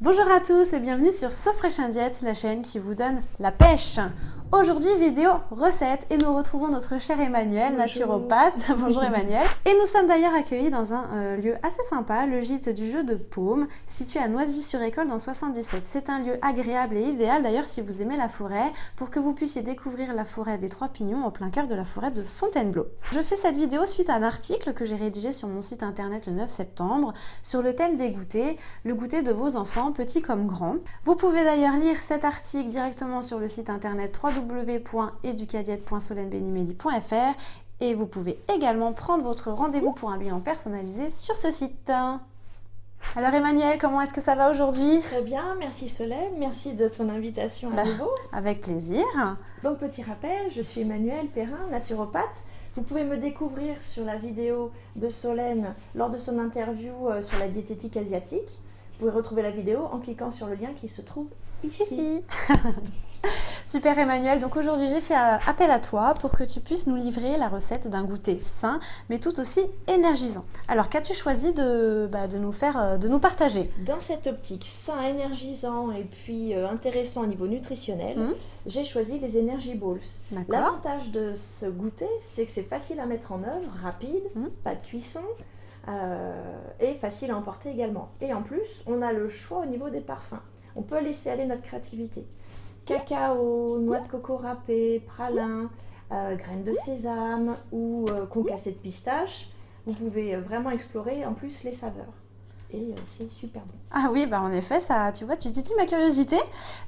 Bonjour à tous et bienvenue sur So Fresh Diet, la chaîne qui vous donne la pêche. Aujourd'hui, vidéo recette et nous retrouvons notre cher Emmanuel, naturopathe. Bonjour Emmanuel. Et nous sommes d'ailleurs accueillis dans un euh, lieu assez sympa, le gîte du jeu de paume, situé à Noisy-sur-École dans 77. C'est un lieu agréable et idéal d'ailleurs si vous aimez la forêt, pour que vous puissiez découvrir la forêt des Trois Pignons au plein cœur de la forêt de Fontainebleau. Je fais cette vidéo suite à un article que j'ai rédigé sur mon site internet le 9 septembre sur le thème des goûters, le goûter de vos enfants, petits comme grands. Vous pouvez d'ailleurs lire cet article directement sur le site internet 3 www.educadiette.solenbenimedi.fr et vous pouvez également prendre votre rendez-vous pour un bilan personnalisé sur ce site. Alors Emmanuel, comment est-ce que ça va aujourd'hui? Très bien, merci Solène, merci de ton invitation à bah, nouveau. Avec plaisir. Donc petit rappel, je suis Emmanuel Perrin, naturopathe. Vous pouvez me découvrir sur la vidéo de Solène lors de son interview euh, sur la diététique asiatique. Vous pouvez retrouver la vidéo en cliquant sur le lien qui se trouve ici. Super Emmanuel, donc aujourd'hui j'ai fait euh, appel à toi pour que tu puisses nous livrer la recette d'un goûter sain mais tout aussi énergisant. Alors qu'as-tu choisi de, bah, de, nous faire, euh, de nous partager? Dans cette optique sain, énergisant et puis euh, intéressant au niveau nutritionnel, mmh. j'ai choisi les Energy Balls. L'avantage de ce goûter, c'est que c'est facile à mettre en œuvre, rapide, mmh. pas de cuisson, et facile à emporter également. Et en plus, on a le choix au niveau des parfums. On peut laisser aller notre créativité cacao, noix de coco râpée, pralin, euh, graines de sésame ou euh, concassé de pistache. Vous pouvez euh, vraiment explorer en plus les saveurs. Et c'est super bon. Ah oui, bah en effet, ça, tu vois, tu dis ma curiosité.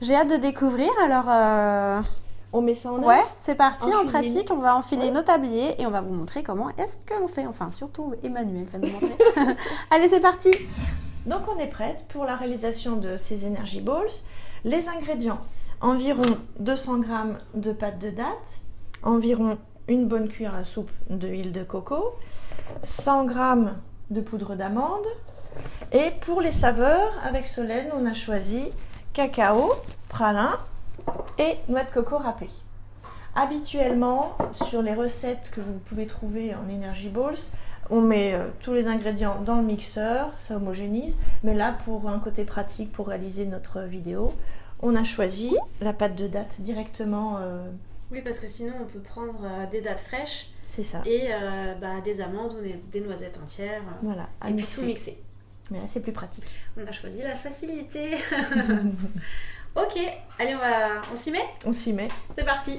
J'ai hâte de découvrir. Alors, on met ça en œuvre Ouais, c'est parti, en, pratique, on va enfiler nos tabliers et on va vous montrer comment est-ce que l'on fait. Enfin, surtout Emmanuel va nous montrer. Allez, c'est parti Donc on est prête pour la réalisation de ces Energy Balls. Les ingrédients, environ 200 g de pâte de date, environ une bonne cuillère à soupe d'huile de coco, 100 g de poudre d'amande. Et pour les saveurs, avec Solène, on a choisi cacao, pralin et noix de coco râpée. Habituellement, sur les recettes que vous pouvez trouver en Energy Balls, on met euh, tous les ingrédients dans le mixeur, ça homogénise. Mais là, pour un côté pratique, pour réaliser notre vidéo, on a choisi la pâte de date directement. Euh, oui, parce que sinon on peut prendre euh, des dates fraîches. C'est ça. Et euh, bah, des amandes ou des, noisettes entières. Voilà, à et puis tout mixer. Mais là c'est plus pratique. On a choisi la facilité. ok, allez on va, on s'y met? On s'y met. C'est parti.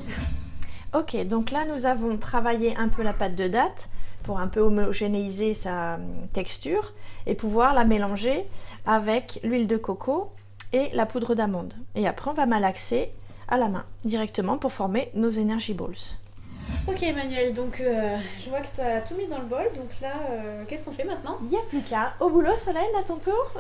Ok, donc là nous avons travaillé un peu la pâte de date pour un peu homogénéiser sa texture et pouvoir la mélanger avec l'huile de coco et la poudre d'amande. Et après, on va malaxer à la main directement pour former nos Energy Balls. Ok Emmanuel, donc euh, je vois que tu as tout mis dans le bol, donc là, euh, qu'est-ce qu'on fait maintenant? Il n'y a plus qu'à. Au boulot, Solène, à ton tour?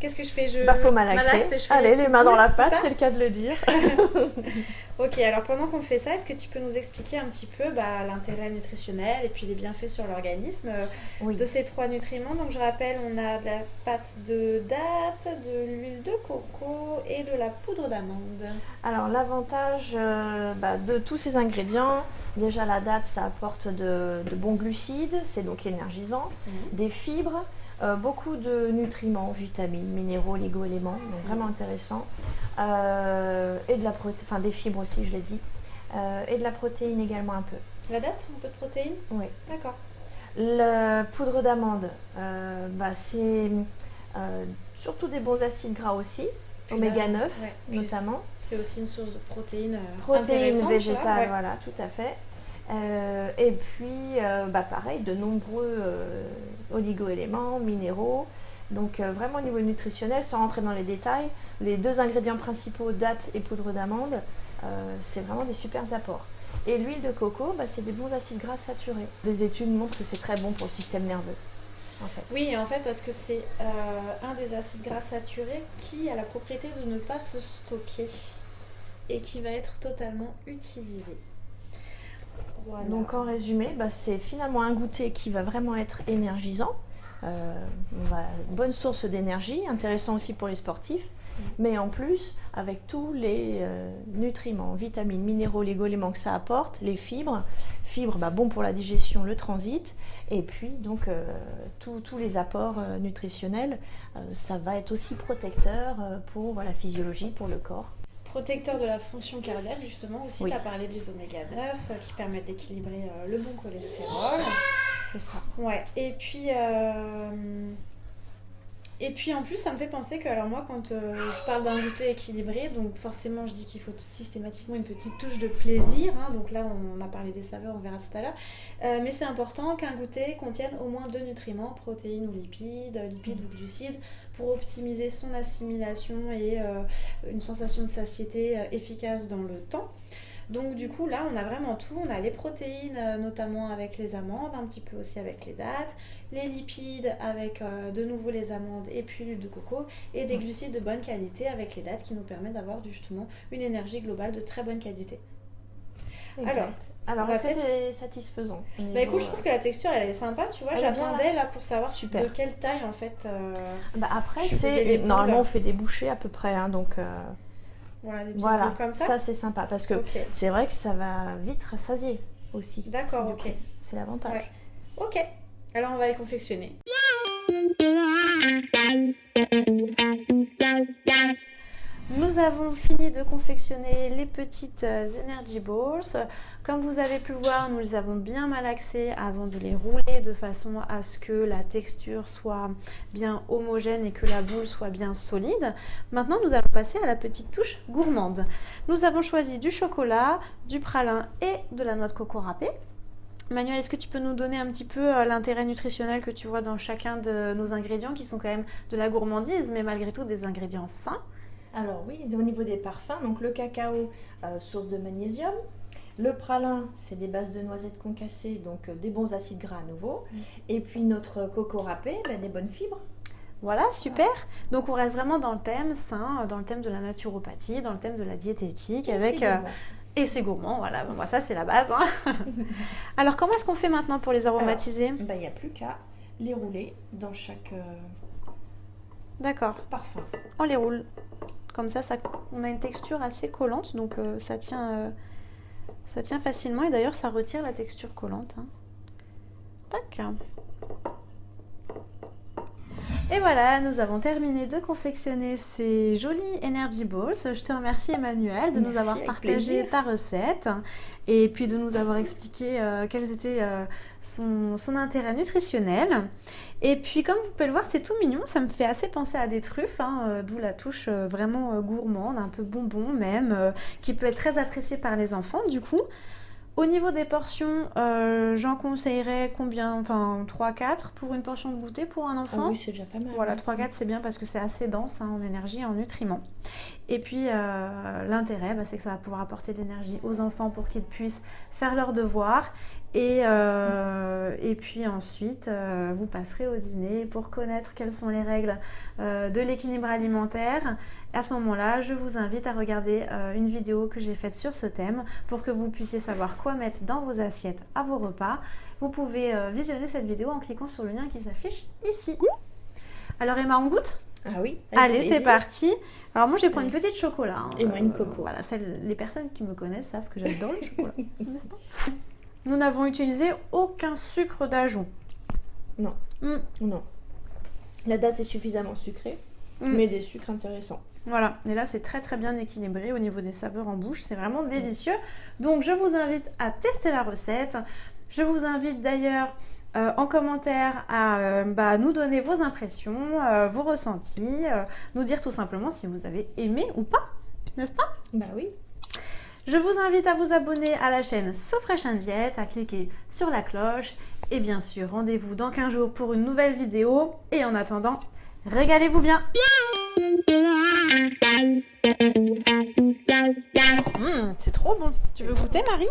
Qu'est-ce que je fais? Je... Bah faut malaxer. Allez, les mains dans la pâte, c'est le cas de le dire. Ok, alors pendant qu'on fait ça, est-ce que tu peux nous expliquer un petit peu bah, l'intérêt nutritionnel et puis les bienfaits sur l'organisme euh, de ces trois nutriments? Donc je rappelle, on a de la pâte de date, de l'huile de coco et de la poudre d'amande. Alors l'avantage euh, bah, de tous ces ingrédients, déjà la date ça apporte de, bons glucides, c'est donc énergisant, mhm. des fibres, euh, beaucoup de nutriments, vitamines, minéraux, oligo-éléments, donc vraiment intéressant. Euh, et de la enfin des fibres aussi, je l'ai dit. Euh, et de la protéine également un peu. La date, un peu de protéines Oui. D'accord. La poudre d'amande, bah, c'est surtout des bons acides gras aussi, oméga 9 notamment. C'est aussi une source de protéines. Protéines végétales, voilà, tout à fait. Euh, et puis, euh, bah pareil, de nombreux euh, oligo-éléments, minéraux. Donc vraiment au niveau nutritionnel, sans rentrer dans les détails, les deux ingrédients principaux, date et poudre d'amande, c'est vraiment des super apports. Et l'huile de coco, bah, c'est des bons acides gras saturés. Des études montrent que c'est très bon pour le système nerveux. Oui, en fait, parce que c'est un des acides gras saturés qui a la propriété de ne pas se stocker et qui va être totalement utilisé. Donc en résumé, bah, c'est finalement un goûter qui va vraiment être énergisant, une bonne source d'énergie, intéressant aussi pour les sportifs. Mais en plus avec tous les euh, nutriments, vitamines, minéraux, les éléments que ça apporte, les fibres, fibres bah, bon pour la digestion, le transit, et puis donc euh, tous les apports euh, nutritionnels, ça va être aussi protecteur pour la physiologie, pour le corps protecteur de la fonction cardiaque, justement. Aussi, tu as parlé des oméga 9 qui permettent d'équilibrer le bon cholestérol. C'est ça. Ouais. Et puis, et puis en plus, ça me fait penser que, alors moi, quand euh, je parle d'un goûter équilibré, donc forcément, je dis qu'il faut systématiquement une petite touche de plaisir. Hein. donc là, on, a parlé des saveurs, on verra tout à l'heure. Euh, mais c'est important qu'un goûter contienne au moins deux nutriments, protéines ou lipides, lipides ou glucides, pour optimiser son assimilation et euh, une sensation de satiété efficace dans le temps. Donc du coup là on a vraiment tout, on a les protéines euh, notamment avec les amandes, un petit peu aussi avec les dattes, les lipides avec euh, de nouveau les amandes et puis l'huile de coco et des glucides de bonne qualité avec les dattes qui nous permettent d'avoir justement une énergie globale de très bonne qualité. Exact. Alors, est-ce que c'est satisfaisant Bah écoute, je trouve que la texture elle est sympa, tu vois. J'attendais là pour savoir de quelle taille en fait. Euh, bah après, c'est normalement on fait des bouchées à peu près, hein, donc. Voilà, des petits comme ça. Ça, c'est sympa parce que c'est vrai que ça va vite rassasier aussi. D'accord, ok. C'est l'avantage. Ok. Alors, on va les confectionner. Avons fini de confectionner les petites euh, Energy Balls. Comme vous avez pu voir, nous les avons bien malaxées avant de les rouler de façon à ce que la texture soit bien homogène et que la boule soit bien solide. Maintenant, nous allons passer à la petite touche gourmande. Nous avons choisi du chocolat, du pralin et de la noix de coco râpée. Manuel, est-ce que tu peux nous donner un petit peu euh, l'intérêt nutritionnel que tu vois dans chacun de nos ingrédients qui sont quand même de la gourmandise, mais malgré tout des ingrédients sains? Alors oui, au niveau des parfums, donc le cacao, euh, source de magnésium. Le pralin, c'est des bases de noisettes concassées, donc euh, des bons acides gras à nouveau. Mm. Et puis notre coco râpé, ben, des bonnes fibres. Voilà, super. Donc on reste vraiment dans le thème sain, dans le thème de la naturopathie, dans le thème de la diététique, avec euh, et c'est gourmand. Voilà, bon, ça c'est la base. Hein. Alors comment est-ce qu'on fait maintenant pour les aromatiser? ben, Il n'y a plus qu'à les rouler dans chaque D'accord. parfum. On les roule. Comme ça, on a une texture assez collante, donc euh, ça, tient, euh, ça tient facilement. Et d'ailleurs, ça retire la texture collante. Hein. Tac. Et voilà, nous avons terminé de confectionner ces jolis Energy Balls. Je te remercie Emmanuel de nous avoir partagé ta recette et puis de nous avoir expliqué euh, quel était euh, son, intérêt nutritionnel. Et puis comme vous pouvez le voir, c'est tout mignon, ça me fait assez penser à des truffes, hein, euh, d'où la touche vraiment gourmande, un peu bonbon même, qui peut être très appréciée par les enfants du coup. Au niveau des portions, euh, j'en conseillerais combien Enfin, 3-4 pour une portion de goûter pour un enfant. Oh oui, c'est déjà pas mal. Voilà, 3-4 c'est bien parce que c'est assez dense hein, en énergie et en nutriments. Et puis, euh, l'intérêt, bah, c'est que ça va pouvoir apporter de l'énergie aux enfants pour qu'ils puissent faire leurs devoirs et, euh, et puis ensuite, euh, vous passerez au dîner pour connaître quelles sont les règles de l'équilibre alimentaire. À ce moment-là, je vous invite à regarder une vidéo que j'ai faite sur ce thème pour que vous puissiez savoir quoi mettre dans vos assiettes à vos repas. Vous pouvez visionner cette vidéo en cliquant sur le lien qui s'affiche ici. Alors Emma, on goûte? Ah oui. Allez, c'est parti. Alors moi, je vais prendre une petite chocolat. Hein. Et moi une coco. voilà, les personnes qui me connaissent savent que j'adore le chocolat. Nous n'avons utilisé aucun sucre d'ajout. Non. Hmm. Non. La date est suffisamment sucrée, hmm. mais des sucres intéressants. Voilà, et là c'est très très bien équilibré au niveau des saveurs en bouche, c'est vraiment délicieux. Donc je vous invite à tester la recette. Je vous invite d'ailleurs euh, en commentaire à euh, bah, nous donner vos impressions, euh, vos ressentis, nous dire tout simplement si vous avez aimé ou pas, n'est-ce pas? Bah oui. Je vous invite à vous abonner à la chaîne So Fresh Diet, à cliquer sur la cloche. Et bien sûr rendez-vous dans 15 jours pour une nouvelle vidéo. Et en attendant, régalez-vous bien. Mmh, C'est trop bon. Tu veux goûter Marie?